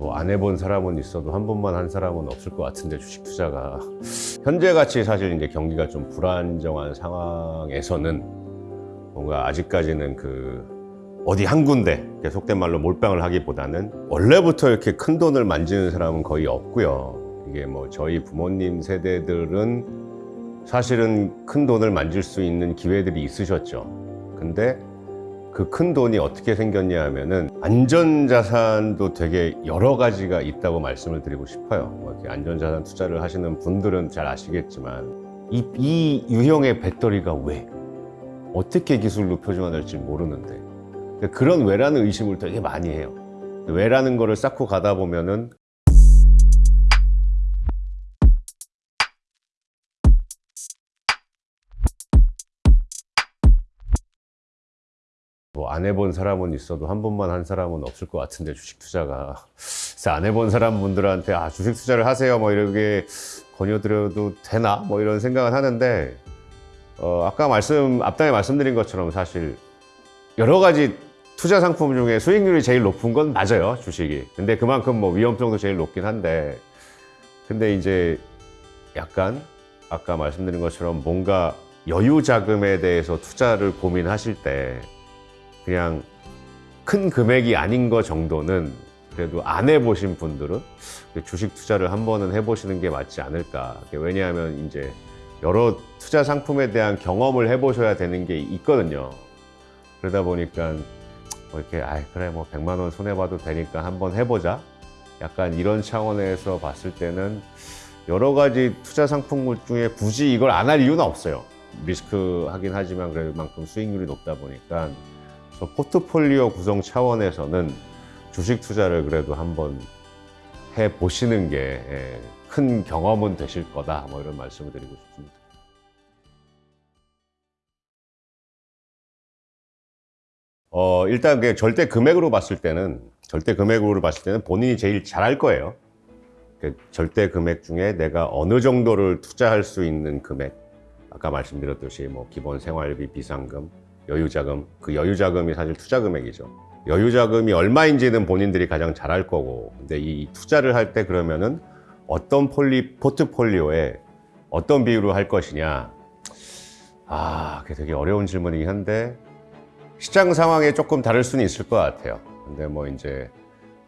뭐 안 해본 사람은 있어도 한 번만 한 사람은 없을 것 같은데 주식 투자가 현재 같이 사실 이제 경기가 좀 불안정한 상황에서는 뭔가 아직까지는 그 어디 한 군데 속된 말로 몰빵을 하기보다는 원래부터 이렇게 큰 돈을 만지는 사람은 거의 없고요. 이게 뭐 저희 부모님 세대들은 사실은 큰 돈을 만질 수 있는 기회들이 있으셨죠. 근데 그 큰 돈이 어떻게 생겼냐 하면은 안전자산도 되게 여러 가지가 있다고 말씀을 드리고 싶어요. 뭐 이렇게 안전자산 투자를 하시는 분들은 잘 아시겠지만 이, 이 유형의 배터리가 왜? 어떻게 기술로 표준화될지 모르는데 그런 왜라는 의심을 되게 많이 해요. 왜라는 거를 쌓고 가다 보면은 뭐 안 해본 사람은 있어도 한 번만 한 사람은 없을 것 같은데 주식 투자가. 그래서 안 해본 사람분들한테 아 주식 투자를 하세요. 뭐 이렇게 권유드려도 되나? 뭐 이런 생각은 하는데 어 아까 말씀 앞당에 말씀드린 것처럼 사실 여러 가지 투자 상품 중에 수익률이 제일 높은 건 맞아요 주식이. 근데 그만큼 뭐 위험성도 제일 높긴 한데. 근데 이제 약간 아까 말씀드린 것처럼 뭔가 여유 자금에 대해서 투자를 고민하실 때 그냥 큰 금액이 아닌 거 정도는 그래도 안 해보신 분들은 주식 투자를 한 번은 해보시는 게 맞지 않을까. 왜냐하면 이제 여러 투자 상품에 대한 경험을 해보셔야 되는 게 있거든요. 그러다 보니까 뭐 이렇게 아 그래 뭐 100만 원 손해 봐도 되니까 한번 해보자. 약간 이런 차원에서 봤을 때는 여러 가지 투자 상품들 중에 굳이 이걸 안 할 이유는 없어요. 리스크 하긴 하지만 그만큼 수익률이 높다 보니까 포트폴리오 구성 차원에서는 주식 투자를 그래도 한번 해 보시는 게 큰 경험은 되실 거다. 뭐 이런 말씀을 드리고 싶습니다. 어, 일단 그 절대 금액으로 봤을 때는 절대 금액으로 봤을 때는 본인이 제일 잘할 거예요. 그 절대 금액 중에 내가 어느 정도를 투자할 수 있는 금액 아까 말씀드렸듯이 뭐 기본 생활비 비상금 여유자금 그 여유자금이 사실 투자금액이죠. 여유자금이 얼마인지는 본인들이 가장 잘 알 거고 근데 이 투자를 할 때 그러면은 어떤 폴리, 포트폴리오에 어떤 비율로 할 것이냐? 아 그게 되게 어려운 질문이긴 한데 시장 상황에 조금 다를 수는 있을 것 같아요. 근데 뭐 이제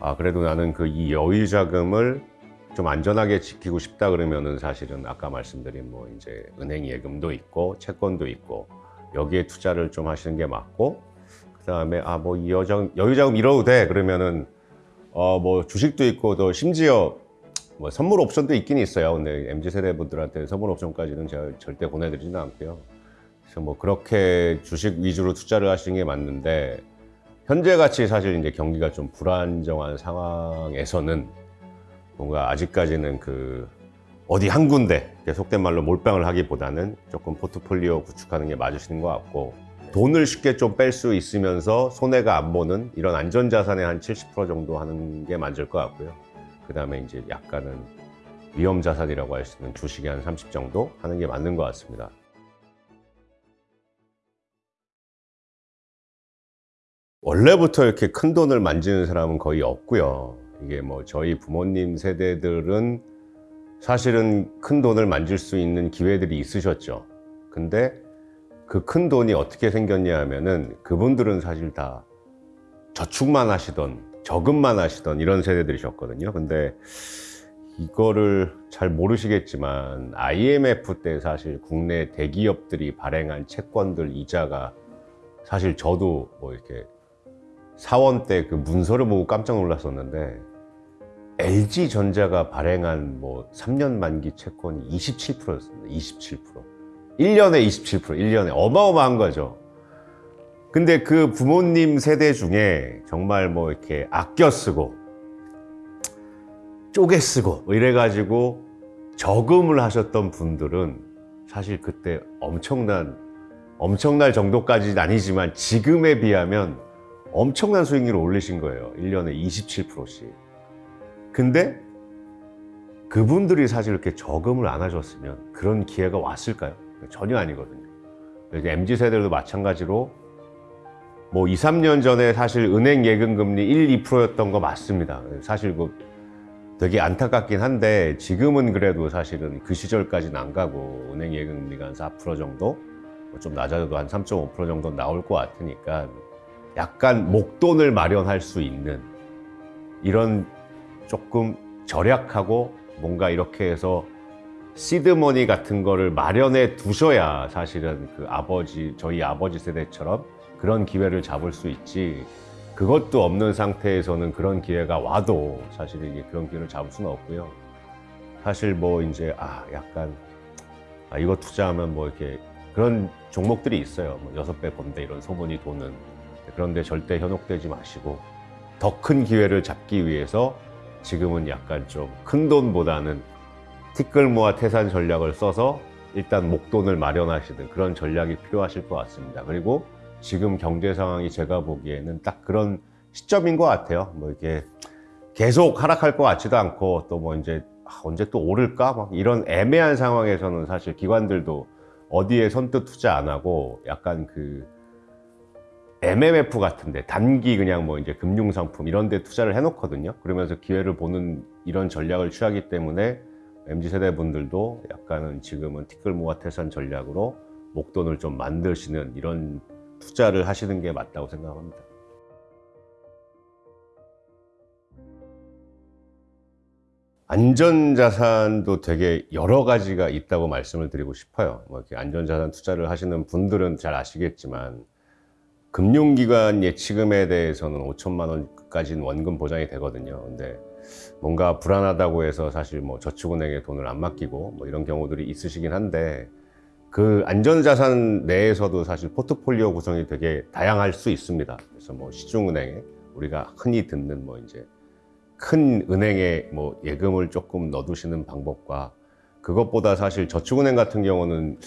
아 그래도 나는 그 이 여유자금을 좀 안전하게 지키고 싶다 그러면은 사실은 아까 말씀드린 뭐 이제 은행 예금도 있고 채권도 있고 여기에 투자를 좀 하시는 게 맞고 그 다음에 아뭐 여유자금 여유자금 잃어도 돼. 그러면은 어 뭐 주식도 있고 또 심지어 뭐 선물 옵션도 있긴 있어요. 근데 mz 세대 분들한테 선물 옵션까지는 제가 절대 보내드리지는 않고요. 그래서 뭐 그렇게 주식 위주로 투자를 하시는 게 맞는데 현재 같이 사실 이제 경기가 좀 불안정한 상황에서는 뭔가 아직까지는 그 어디 한 군데 속된 말로 몰빵을 하기보다는 조금 포트폴리오 구축하는 게 맞으시는 것 같고 돈을 쉽게 좀 뺄 수 있으면서 손해가 안 보는 이런 안전자산의 한 70% 정도 하는 게 맞을 것 같고요. 그 다음에 이제 약간은 위험자산이라고 할 수 있는 주식이 한 30 정도 하는 게 맞는 것 같습니다. 원래부터 이렇게 큰 돈을 만지는 사람은 거의 없고요. 이게 뭐 저희 부모님 세대들은 사실은 큰 돈을 만질 수 있는 기회들이 있으셨죠. 근데 그 큰 돈이 어떻게 생겼냐 하면은 그분들은 사실 다 저축만 하시던 저금만 하시던 이런 세대들이셨거든요. 근데 이거를 잘 모르시겠지만 IMF 때 사실 국내 대기업들이 발행한 채권들 이자가 사실 저도 뭐 이렇게 사원 때 그 문서를 보고 깜짝 놀랐었는데 LG전자가 발행한 뭐 3년 만기 채권이 27%였습니다. 27%. 1년에 27%, 1년에 어마어마한 거죠. 근데 그 부모님 세대 중에 정말 뭐 이렇게 아껴 쓰고 쪼개 쓰고 뭐 이래가지고 저금을 하셨던 분들은 사실 그때 엄청난 엄청날 정도까지는 아니지만 지금에 비하면 엄청난 수익률을 올리신 거예요 1년에 27%씩 근데 그분들이 사실 이렇게 저금을 안 하셨으면 그런 기회가 왔을까요? 전혀 아니거든요 MZ세대도 마찬가지로 뭐 2, 3년 전에 사실 은행 예금 금리 1, 2%였던 거 맞습니다. 사실 그 되게 안타깝긴 한데 지금은 그래도 사실은 그 시절까지는 안 가고 은행 예금 금리가 한 4% 정도 뭐좀 낮아져도 한 3.5% 정도 나올 것 같으니까 약간 목돈을 마련할 수 있는 이런 조금 절약하고 뭔가 이렇게 해서 시드머니 같은 거를 마련해 두셔야 사실은 그 아버지 저희 아버지 세대처럼 그런 기회를 잡을 수 있지 그것도 없는 상태에서는 그런 기회가 와도 사실 이게 그런 기회를 잡을 수는 없고요. 사실 뭐 이제 아 약간 아 이거 투자하면 뭐 이렇게 그런 종목들이 있어요. 뭐 여섯 배 번다 이런 소문이 도는 그런데 절대 현혹되지 마시고 더 큰 기회를 잡기 위해서 지금은 약간 좀 큰 돈보다는 티끌 모아 태산 전략을 써서 일단 목돈을 마련하시는 그런 전략이 필요하실 것 같습니다. 그리고 지금 경제 상황이 제가 보기에는 딱 그런 시점인 것 같아요. 뭐 이게 계속 하락할 것 같지도 않고 또 뭐 이제 아, 언제 또 오를까 막 이런 애매한 상황에서는 사실 기관들도 어디에 선뜻 투자 안 하고 약간 그 MMF 같은데 단기 그냥 뭐 이제 금융 상품 이런 데 투자를 해놓거든요. 그러면서 기회를 보는 이런 전략을 취하기 때문에 MZ 세대 분들도 약간은 지금은 티끌 모아 태산 전략으로 목돈을 좀 만드시는 이런 투자를 하시는 게 맞다고 생각합니다. 안전자산도 되게 여러 가지가 있다고 말씀을 드리고 싶어요. 뭐 이렇게 안전자산 투자를 하시는 분들은 잘 아시겠지만 금융기관 예치금에 대해서는 5천만 원까지는 원금 보장이 되거든요. 근데 뭔가 불안하다고 해서 사실 뭐 저축은행에 돈을 안 맡기고 뭐 이런 경우들이 있으시긴 한데 그 안전자산 내에서도 사실 포트폴리오 구성이 되게 다양할 수 있습니다. 그래서 뭐 시중은행에 우리가 흔히 듣는 뭐 이제 큰 은행에 뭐 예금을 조금 넣어두시는 방법과 그것보다 사실 저축은행 같은 경우는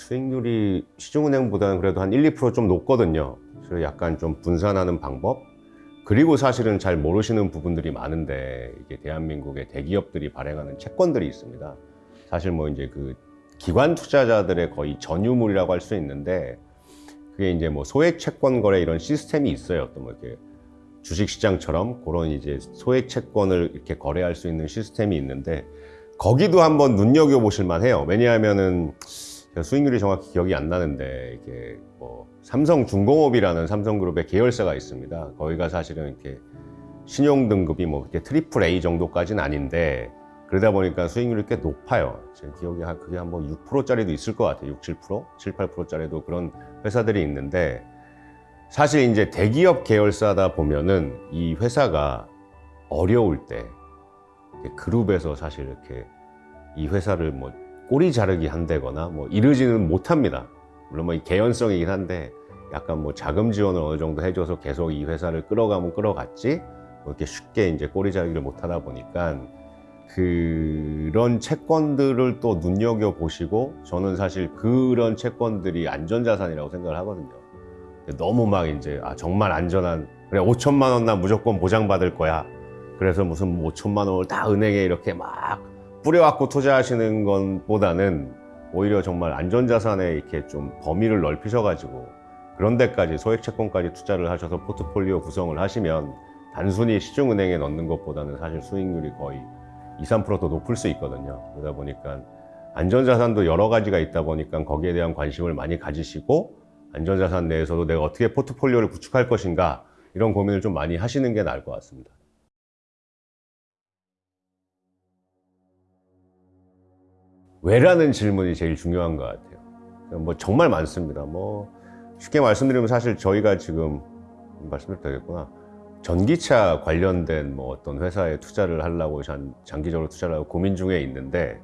수익률이 시중은행보다는 그래도 한 1, 2%좀 높거든요. 그래서 약간 좀 분산하는 방법. 그리고 사실은 잘 모르시는 부분들이 많은데 이게 대한민국의 대기업들이 발행하는 채권들이 있습니다. 사실 뭐 이제 그 기관 투자자들의 거의 전유물이라고 할 수 있는데 그게 이제 뭐 소액 채권 거래 이런 시스템이 있어요. 또 뭐 이렇게 주식시장처럼 그런 이제 소액 채권을 이렇게 거래할 수 있는 시스템이 있는데 거기도 한번 눈여겨 보실 만해요. 왜냐하면은 제가 수익률이 정확히 기억이 안 나는데 이게 뭐 삼성중공업이라는 삼성그룹의 계열사가 있습니다. 거기가 사실은 이렇게 신용 등급이 뭐 이렇게 triple A 정도까지는 아닌데 그러다 보니까 수익률이 꽤 높아요. 제 기억에 한 그게 한 뭐 6%짜리도 있을 것 같아요. 6, 7%, 7, 8%짜리도 그런 회사들이 있는데 사실 이제 대기업 계열사다 보면은 이 회사가 어려울 때 그룹에서 사실 이렇게 이 회사를 뭐 꼬리 자르기 한다거나 뭐 이러지는 못합니다. 물론 뭐이 개연성이긴 한데 약간 뭐 자금 지원을 어느 정도 해줘서 계속 이 회사를 끌어가면 끌어갔지 뭐 이렇게 쉽게 이제 꼬리 자르기를 못하다 보니까 그런 채권들을 또 눈여겨 보시고 저는 사실 그런 채권들이 안전자산이라고 생각을 하거든요. 너무 막 이제 아 정말 안전한 그래 5천만 원 나 무조건 보장받을 거야. 그래서 무슨 5천만 원을 다 은행에 이렇게 막 뿌려갖고 투자하시는 것보다는 오히려 정말 안전자산에 이렇게 좀 범위를 넓히셔가지고 그런 데까지 소액 채권까지 투자를 하셔서 포트폴리오 구성을 하시면 단순히 시중은행에 넣는 것보다는 사실 수익률이 거의 2, 3%더 높을 수 있거든요. 그러다 보니까 안전자산도 여러 가지가 있다 보니까 거기에 대한 관심을 많이 가지시고 안전자산 내에서도 내가 어떻게 포트폴리오를 구축할 것인가 이런 고민을 좀 많이 하시는 게 나을 것 같습니다. 왜라는 질문이 제일 중요한 것 같아요. 뭐 정말 많습니다. 뭐 쉽게 말씀드리면 사실 저희가 지금 말씀드려도 되겠구나. 전기차 관련된 뭐 어떤 회사에 투자를 하려고 장, 장기적으로 투자를 하고 고민 중에 있는데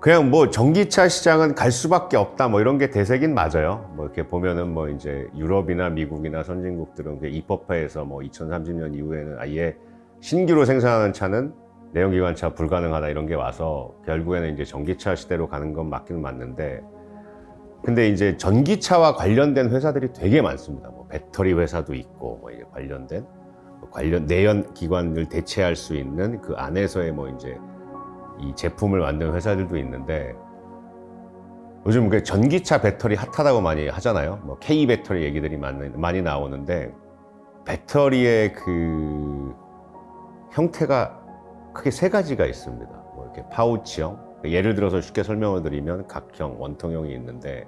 그냥 뭐 전기차 시장은 갈 수밖에 없다 뭐 이런 게 대세긴 맞아요. 뭐 이렇게 보면은 뭐 이제 유럽이나 미국이나 선진국들은 그 입법화해서 뭐 2030년 이후에는 아예 신규로 생산하는 차는 내연기관차 불가능하다 이런 게 와서 결국에는 이제 전기차 시대로 가는 건 맞기는 맞는데 근데 이제 전기차와 관련된 회사들이 되게 많습니다. 뭐 배터리 회사도 있고 뭐 관련된 관련 내연 기관을 대체할 수 있는 그 안에서의 뭐 이제 이 제품을 만드는 회사들도 있는데 요즘 그 전기차 배터리 핫하다고 많이 하잖아요. 뭐 K 배터리 얘기들이 많이, 많이 나오는데 배터리의 그 형태가 크게 세 가지가 있습니다. 뭐 이렇게 파우치형, 예를 들어서 쉽게 설명을 드리면 각형, 원통형이 있는데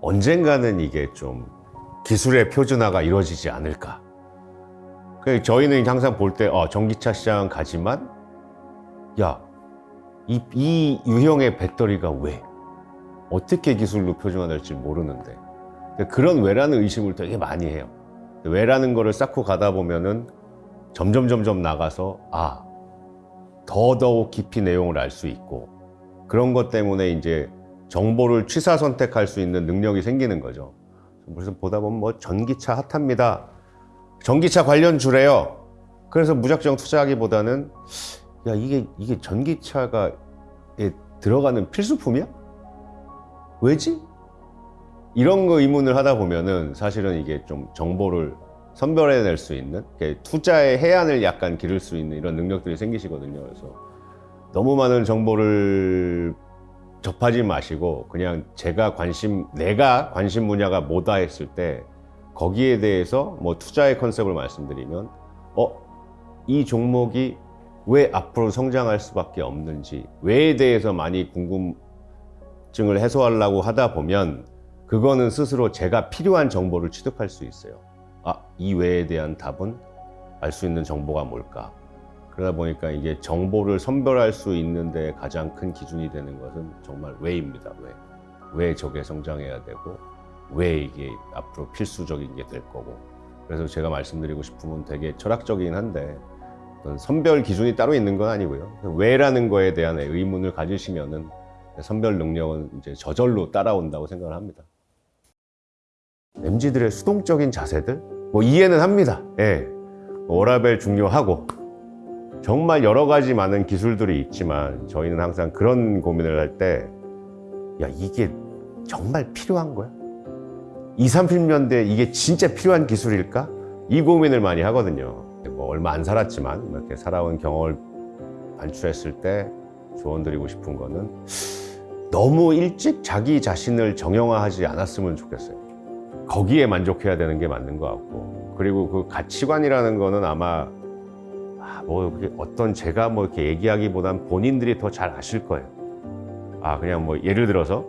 언젠가는 이게 좀 기술의 표준화가 이루어지지 않을까. 그 저희는 항상 볼 때 어, 전기차 시장 가지만 야, 이, 이 유형의 배터리가 왜? 어떻게 기술로 표준화될지 모르는데 그런 왜라는 의심을 되게 많이 해요. 왜라는 거를 쌓고 가다 보면은 점점 점점 나가서 아 더더욱 깊이 내용을 알 수 있고 그런 것 때문에 이제 정보를 취사 선택할 수 있는 능력이 생기는 거죠. 그래서 보다 보면 뭐 전기차 핫합니다. 전기차 관련 주래요. 그래서 무작정 투자하기보다는 야 이게 이게 전기차가 에 들어가는 필수품이야? 왜지? 이런 거 의문을 하다 보면은 사실은 이게 좀 정보를 선별해낼 수 있는 투자의 해안을 약간 기를 수 있는 이런 능력들이 생기시거든요. 그래서 너무 많은 정보를 접하지 마시고 그냥 제가 관심 내가 관심 분야가 뭐다 했을 때 거기에 대해서 뭐 투자의 컨셉을 말씀드리면 어 이 종목이 왜 앞으로 성장할 수밖에 없는지 왜에 대해서 많이 궁금증을 해소하려고 하다 보면 그거는 스스로 제가 필요한 정보를 취득할 수 있어요. 아, 이 외에 대한 답은 알 수 있는 정보가 뭘까? 그러다 보니까 이게 정보를 선별할 수 있는데 가장 큰 기준이 되는 것은 정말 왜입니다. 왜? 왜 저게 성장해야 되고 왜 이게 앞으로 필수적인 게 될 거고. 그래서 제가 말씀드리고 싶으면 되게 철학적이긴 한데 선별 기준이 따로 있는 건 아니고요. 왜라는 거에 대한 의문을 가지시면은 선별 능력은 이제 저절로 따라온다고 생각을 합니다. MZ들의 수동적인 자세들 뭐 이해는 합니다. 예. 워라벨 중요하고 정말 여러 가지 많은 기술들이 있지만 저희는 항상 그런 고민을 할 때 야 이게 정말 필요한 거야? 20, 30년대 이게 진짜 필요한 기술일까? 이 고민을 많이 하거든요. 뭐 얼마 안 살았지만 이렇게 살아온 경험을 반출했을 때 조언 드리고 싶은 거는 너무 일찍 자기 자신을 정형화하지 않았으면 좋겠어요. 거기에 만족해야 되는 게 맞는 것 같고 그리고 그 가치관이라는 거는 아마 아, 뭐 어떤 제가 뭐 이렇게 얘기하기보단 본인들이 더 잘 아실 거예요. 아 그냥 뭐 예를 들어서